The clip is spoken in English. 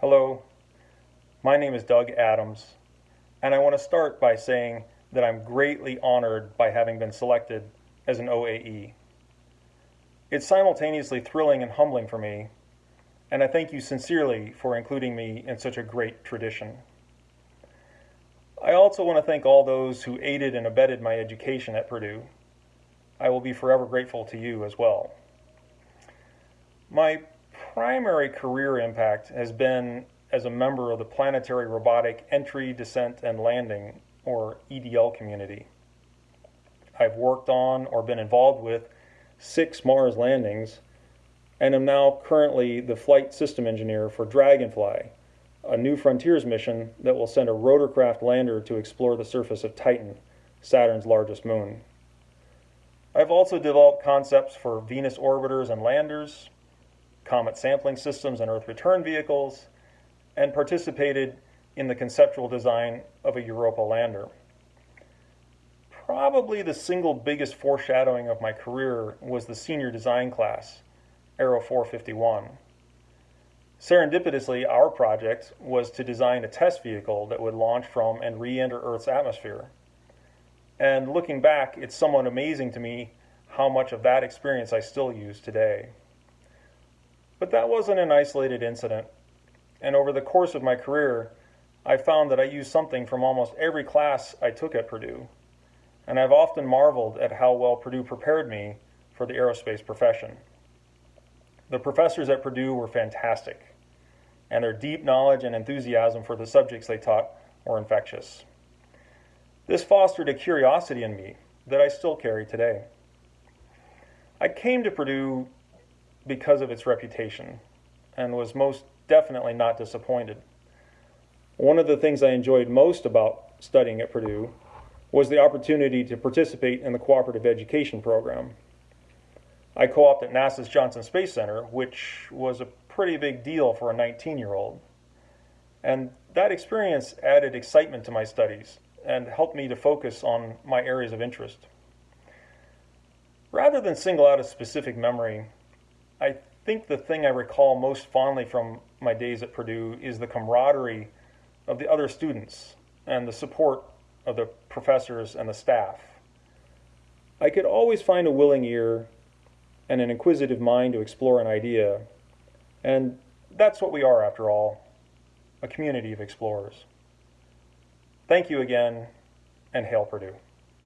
Hello, my name is Doug Adams, and I want to start by saying that I'm greatly honored by having been selected as an OAE. It's simultaneously thrilling and humbling for me, and I thank you sincerely for including me in such a great tradition. I also want to thank all those who aided and abetted my education at Purdue. I will be forever grateful to you as well. My primary career impact has been as a member of the Planetary Robotic Entry, Descent, and Landing, or EDL community. I've worked on or been involved with six Mars landings and am now currently the flight system engineer for Dragonfly, a new frontiers mission that will send a rotorcraft lander to explore the surface of Titan, Saturn's largest moon. I've also developed concepts for Venus orbiters and landers, comet sampling systems and Earth return vehicles, and participated in the conceptual design of a Europa lander. Probably the single biggest foreshadowing of my career was the senior design class, Aero 451. Serendipitously, our project was to design a test vehicle that would launch from and re-enter Earth's atmosphere. And looking back, it's somewhat amazing to me how much of that experience I still use today. But that wasn't an isolated incident. And over the course of my career, I found that I used something from almost every class I took at Purdue. And I've often marveled at how well Purdue prepared me for the aerospace profession. The professors at Purdue were fantastic, and their deep knowledge and enthusiasm for the subjects they taught were infectious. This fostered a curiosity in me that I still carry today. I came to Purdue because of its reputation and was most definitely not disappointed. One of the things I enjoyed most about studying at Purdue was the opportunity to participate in the cooperative education program. I co-opted at NASA's Johnson Space Center, which was a pretty big deal for a 19-year-old. And that experience added excitement to my studies and helped me to focus on my areas of interest. Rather than single out a specific memory, I think the thing I recall most fondly from my days at Purdue is the camaraderie of the other students and the support of the professors and the staff. I could always find a willing ear and an inquisitive mind to explore an idea, and that's what we are after all, a community of explorers. Thank you again, and hail Purdue.